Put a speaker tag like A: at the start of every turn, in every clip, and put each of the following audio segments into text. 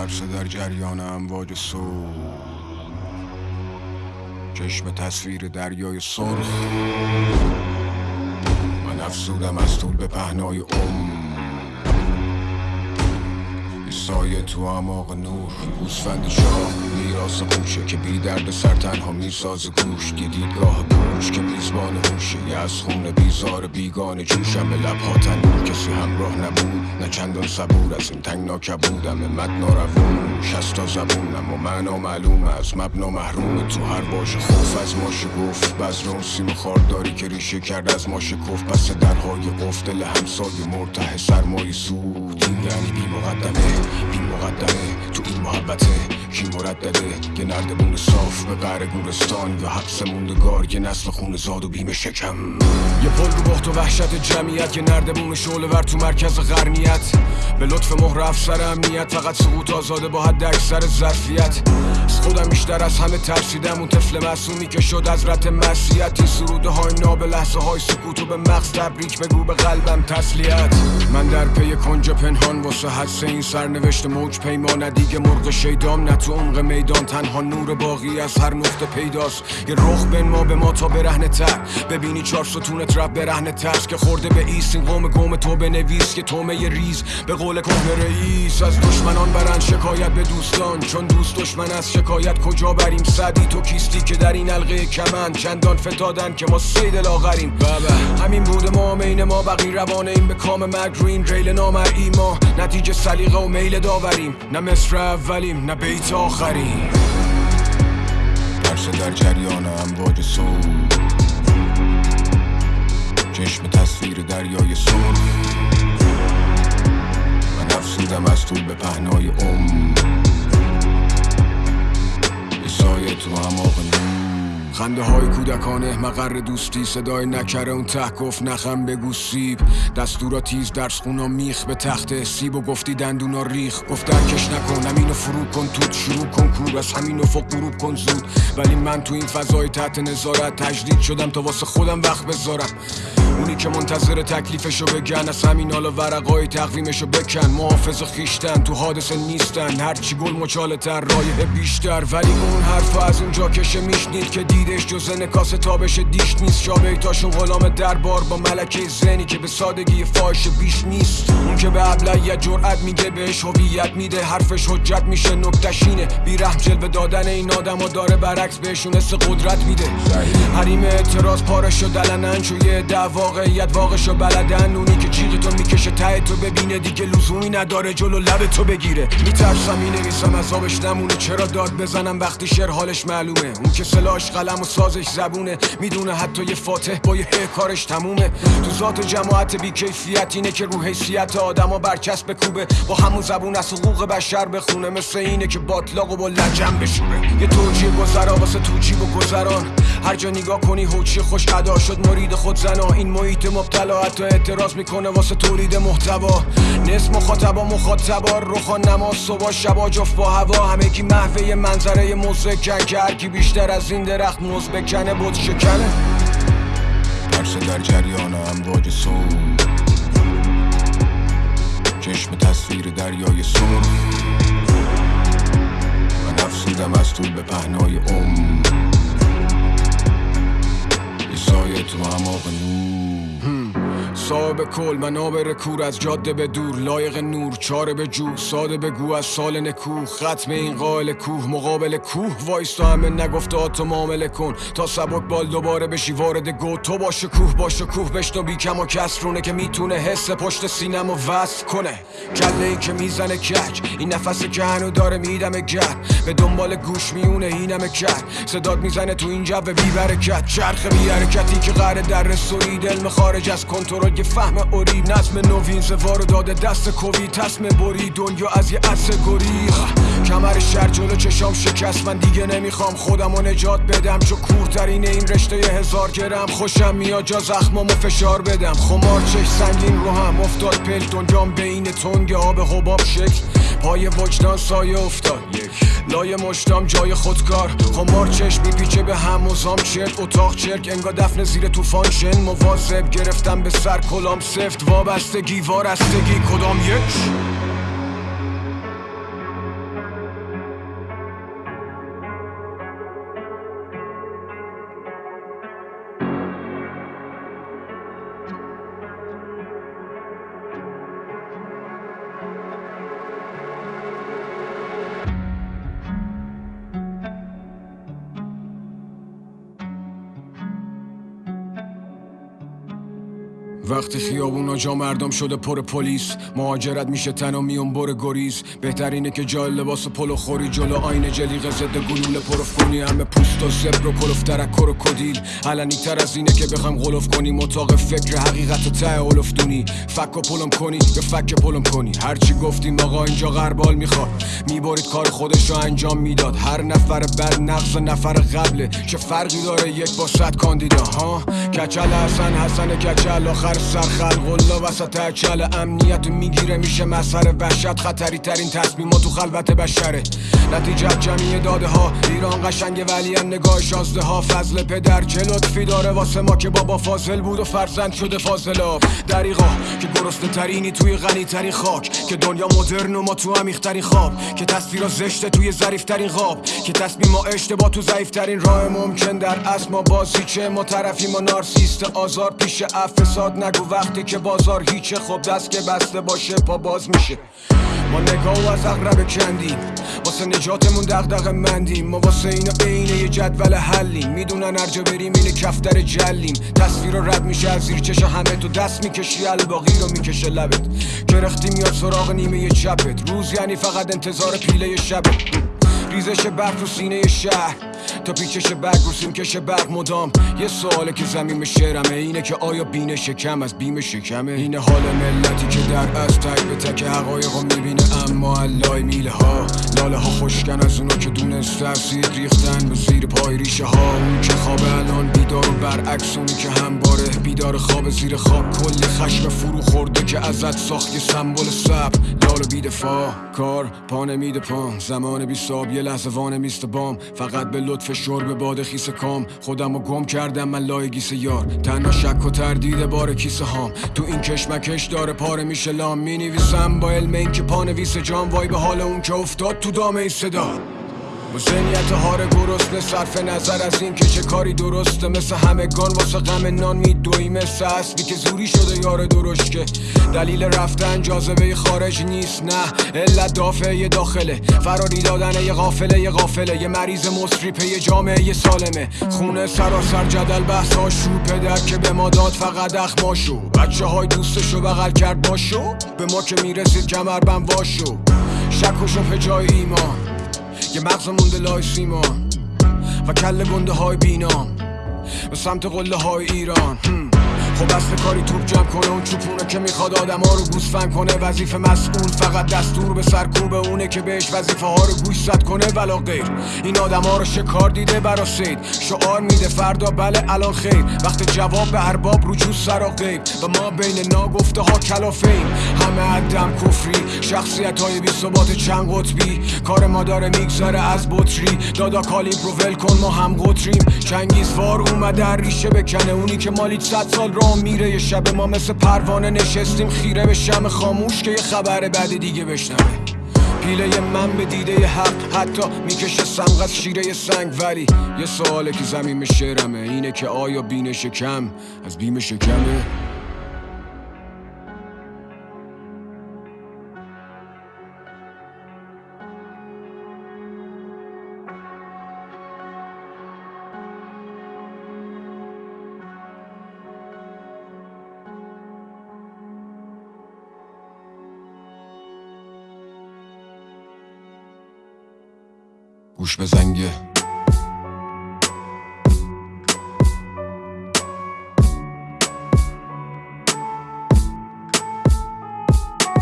A: ترس در جریان امواج سو چشم تصویر دریای سرخ من افزودم از طول به پهنای ام سایه تو اعماق نور گوسفند شاه. میراس قوشه که بی درد سر تنها میساز گوش. دیدگاه بوش که میزبان هوشه. یه از خون بیزار بیگان جوشم. به لبها تنور. کسی همراه نبود. نه چندان صبور. از این تنگ ناکبودم. مد ناروون. شستا زبونم و معنا معلوم از مبنا محروم. تو هر باش خوف از ماشه گفت بزر اون سیم خارداری که ریشه کرد از ماشه کف پس درهای قفل دل همسای مرته سرمایی سود یعنی بی مقدمه. بی مقدمه. تو این محبته. کی مردده یه نردبون صاف به قهر گورستان یا حبس موندگار یه نسل خون زاد و بیم شکم. یه پل رو بخت و وحشت جمعیت. یه نردبون شعله ور تو مرکز غرمیت به لطف مهر افسر امنیت فقط سقوط آزاده با حد اکثر ظرفیت. از خودم بیشتر از همه ترسیدم. اون طفل معصومی که شد از رت مسیحت این سروده های ناب لحظه های سکوت و به مغز تبریک بگو به قلبم تسلیت. من در پی کنج پنهان واسه حدس این سرنوشت موج پیمان دیگه مرغ شیدام نه تو عمق میدان. تنها نور باقی از هر نقطه پیداست. یه رخ بن ما به ما تا برهنه تر. ببینی چهار ستونت رب برهنه ترس که خورده به ایست. این قوم گم تو بنویس که تومه ریز. به قول کهنه رئیس از دشمنان برن شکایت به دوستان. چون دوست دشمن از شکایت کجا بریم؟ صدی تو کیستی که در این حلقه کمن چندان فتادن که ما سید لاغریم بابا همین بود ما مین ما بقی روانه این به کام این ریل نامرئی ما نتیجه سلیقه و میل داوریم. نه مصر اولیم نه بیت آخریم. ترس در جریان امواج سو چشم تصویر دریای سرخ من افسودم از طول به پهنای یه سایه تو نور خنده های کودکانه مقر دوستی صدای نکره اون ته گفت نخم بگو سیب. دستورا تیز درس خونا میخ به تخت سیب و گفتی دندونا ریخ. گفت درکش نکن همینو فرو کن توت شروع کن کور از همین افق غروب کن زود. ولی من تو این فضای تحت نظارت تجدید شدم تا واسه خودم وقت بذارم. اونی که منتظر تکلیفشو بگن از همین حالا ورقای تقویمشو بکن. محافظ خیشتن تو حادثه نیستن. هرچی گل مچاله تر رایه بیشتر. ولی اون حرف از اونجا کشه میشنید که دیدش جز نکاس تابش دیش نیست. شابیتاشون غلام دربار با ملکه زنی که به سادگی فاش بیش نیست. اون که به ابلیت جرأت میگه بهش هویت میده. حرفش حجت میشه نکتشینه بیرحم جلوه دادن این آدم داره برعکس بهشون حس قدرت میده. حریم اعتراض پارش و دلنن یه ده واقعیت واقعش و بلدن. اونی که جیغ تو می‌کشه ته تو ببینه دیگه لزومی نداره جلو لب تو بگیره. میترسم می‌نویسم از آبش نمونه. چرا داد بزنم؟ وقتی شعر حالش معلومه. اون که سلاش قلم و سازش زبونه. می‌دونه حتی یه فاتح با یه کارش تمومه. تو ذات جماعت بیکیفیت اینه که رو حیثیت آدما برچسب کوبه. با همون زبون از حقوق بشر بخونه. مثل اینه که باطلاق و با لجن بشوره. یه توجیه گذرا واسه توجیه و گذران. هر جا نگاه کنی هوچی خوش ادا شد مرید خود زنا. این محیط مبتلا حتی اعتراض می‌کنه واسه تولید محتوا. نصف مخاطبا مخاطبا روخان نماز صبح شبا جفت با هوا. همگی محوه منظره مزکن که هرکی بیشتر از این درخت موز بکنه بود شکنه. ترس در جریان امواج سو چشم تصویر دریای سرخ من افسودم از طول به پهنای ام سایه تو اعماق نور صاحب کل منابر کور از جاده به دور لایق نور چاره به جو ساده بگو از سال نکوه ختم این قائل کوه مقابل کوه وایستا همه نگفته تو معامله کن. تا سبک بال دوباره بشی وارد گو. تو باشه کوه باشه کوه بشنو. بی کم و کسرونه که می‌تونه حس پشت سینم و وصل کنه. کله ای که می‌زنه کج این نفس که هنو داره میدم گر به دنبال گوش میونه اینم کرد صداد می‌زنه تو این جو بی برکت چرخ بی حرکتی که قره در رسولی علم خارج از کنترل یه فهم اوری نظم نوین زوار داده دست کوی تصم بری دنیا از یه عصر گریخ کمر شر جلو چشام شکست من دیگه نمی‌خوام خودم و نجات بدم چو کورترین این رشته هزار گرم. خوشم میاد جا زخمامو فشار بدم. خمار چش سنگین رو هم افتاد پل دنیام بین تنگ آب حباب شکل پای وجدان سایه افتاد. لای مشتام جای خودکار. خمار چشم میپیچه به هم مزام چرک. اتاق چرک انگا دفن زیر طوفان شن. مواظب گرفتم به سر کلام سفت. وابستگی وارستگی. کدام یک؟ وقتی خیابونا جا مردم شده پر پلیس مهاجرت میشه تن و میون بر گریز. بهترینه که جای لباس پلو خوری جلو آینه جلیق ضد گلوله پروف کنی همه پوست و زبر و کلوف ترکر و کدیل. علنی تر از اینه که بخوام غلوف کنی متاق فکر حقیقت و ته دونی. فک و پلم کنی یا فک پلم کنی. هرچی گفتیم آقا اینجا غربال می‌خواد. می‌برید کار خودش رو انجام می‌داد. هر نفر بعد نقص نفر قبله. چه فرقی داره یک با صد کاندیدا ها؟ کچل حسن حسن کچل. آخر سر خلق الله وسط اچل امنیت می‌گیره میشه مسخره وحشت خطری ترین تصمیم تو خلوت بشره. نتیجه جمعی داده ها. ایران قشنگ ولی هم نگاه شازده ها. فضل پدر چه لطفی داره؟ واسه ما که بابا فاضل بود و فرزند شده فاضلاب. دریغا که گرسنه ترینی توی غنی ترین خاک. که دنیا مدرن و ما تو عمیق خواب. که تصویر زشته توی ظریف ترین خواب که تصمیم ما اشتباه تو ضعیف ترین راه ممکن در اصل ما بازی چه. ما طرفی ما نارسیست آزار پیش افساد نگو وقتی که بازار هیچه. خب دست که بسته باشه پا باز میشه. ما نگاه و از اقرب کندیم. واسه نجاتمون دغدغ مندیم. ما واسه اینا عین یه جدول حلیم. می‌دونن ارجا بریم اینه کفتر جلیم. تصویر رد میشه از زیر چشا همه تو دست می‌کشی. الباقی رو می‌کشه لبت. گرختی میاد سراغ نیمه چپت. روز یعنی فقط انتظار پیله شبت. ریزش برف رو سینه شهر. تا پیچش برگ رو سیمکش برق مدام. یه سواله که زمین شعرمه اینه که آیا بین شکم از بیم شکمه؟ اینه حال ملتی که در از تک به تک حقایق رو می‌بینه. اما علای میله ها. لاله ها خوشکن از اونو که دونست اسید ریختن به زیر پای ریشه ها. اون که خواب الان بیدار و برعکس اونی که همباره بیدار خواب زیر خواب کلی خشم فرو خورده که ازت ساخت یه سمبل سب لال و بیدفاع کار پا نمیده پام. زمان بی یه لحظه وانه میست بام. فقط به لطف شرب باد خیس کام. خودم رو گم کردم من لای گیس یار. تنها شک و تردید بار کیسه هام. تو این کشمکش داره پاره میشه لام. می نویسم با علم این که پانویس جام وای به حال اون که افتاد تو دامه صدا. ذهنیت هار گرسنه صرف نظر از این که چه کاری درسته. مثل همگان واسه غم نان میدوی. مثل اصلی که زوری شده یار درشکه دلیل رفتن جاذبه خارج نیست نه. علت دافعه داخله. فراری دادن یه غافله یه غافله. یه مریض مصری یه جامعه یه سالمه. خونه سراسر جدل بحث شو. پدر که به ما داد فقط اخماشو. بچه های دوستشو بغل کرد باشو. به ما که می‌رسید کمر بم واشو. شک و جای ایمان. یه مغز مونده لای سیما و کل گنده های بینام به سمت قله های ایران خب کاری توپ جمع کنه اون چوپونه که می‌خواد آدم ها رو گوسفند کنه. وظیفه مسئول فقط دستور به سرکوب اونه که بهش وظیفه ها رو گوش زد کنه ولا غیر. این آدم ها رو شکار دیده برا سید. شعار میده فردا بله الان خیر. وقت جواب به ارباب رجوع سر و غیر. و ما بین ناگفته ها کلافیم. همه عدم کفری شخصیت های بی ثبات چند قطبی. کار ما داره میگذره از بطری. دادا کالی ول کن ما هم قطریم. چنگیزوار اومده ریشه بکنه. اونی که مالی صد سال را میره یه شب ما مثل پروانه نشستیم خیره به شم خاموش که یه خبر بعد دیگه بشنوه. پیله من به دیده حق حتی می‌کشه سمغ از شیره سنگ. ولی یه سواله که زمین شعرمه اینه که آیا بین شکم از بیم شکمه. گوش به زنگه.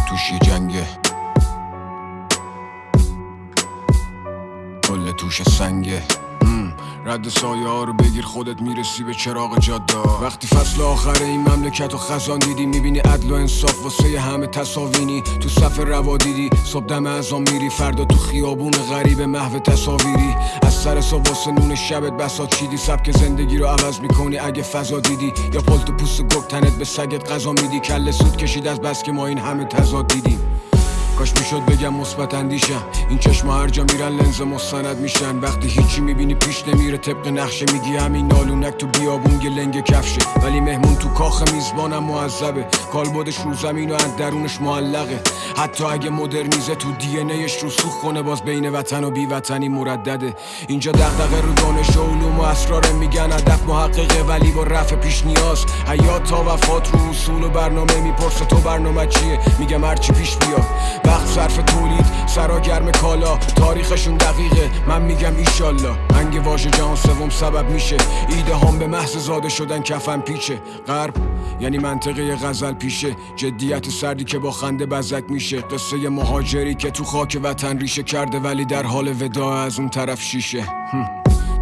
A: توشی جنگه. کل توش سنگه. رد سایه ها رو بگیر خودت می‌رسی به چراغ جاده. وقتی فصل آخر این مملکت و خزان دیدی می‌بینی عدل و انصاف واسه همه تصاوینی. تو صف روا دیدی صبح دم ازام میری فردا تو خیابون غریب محو تصاویری. از سر صبح واسه نون شبت بسات چیدی سبک زندگی رو عوض می‌کنی. اگه فضا دیدی یا پلت پوست گک تنت به سگت غذا میدی. کل سود کشید از بس که ما این همه تضاد دیدیم. کاش می‌شد بگم مثبت اندیشم. این چشم هر جا میرن لنز مستند میشن. وقتی هیچی می‌بینی پیش نمیره طبق نقشه میگی همین نالونک تو بیابون لنگ کفشه. ولی مهمون تو کاخ میزبانم معذبه. کالبدش رو زمین و از درونش معلقه. حتی اگه مدرنیزه تو دی ایش رو سوخ کنه باز بین وطن و بی وطنی مردده. اینجا دغدغه رو دانش و علوم و اسرار میگن. هدف محققه ولی با رفع پیش نیاز. حیات تا وفات رو اصول و برنامه می‌پرسه تو برنامه چیه؟ میگم هرچی پیش بیاد. وقت صرف تولید. سرا گرم کالا. تاریخشون دقیقه. من میگم ایشالله. انگ واژه جهان سوم سبب میشه. ایده هم به محض زاده شدن کفن پیچه. غرب یعنی منطقه غزل پیشه. جدیت سردی که با خنده بزک میشه. قصه مهاجری که تو خاک وطن ریشه کرده ولی در حال ودا از اون طرف شیشه.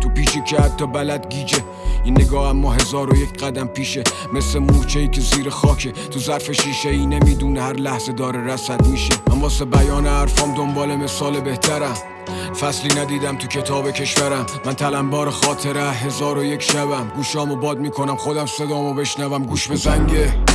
A: تو پیشی که حتی بلد گیجه. این نگاه اما هزار و یک قدم پیشه. مثل مورچه ای که زیر خاکه. تو ظرف شیشه ای نمی‌دونه هر لحظه داره رسد میشه. من واسه بیان حرفام دنبال مثال بهترم. فصلی ندیدم تو کتاب کشورم. من تلمبار خاطره هزار و یک شبم. گوشامو باد می‌کنم خودم صدامو بشنوم. گوش به زنگه.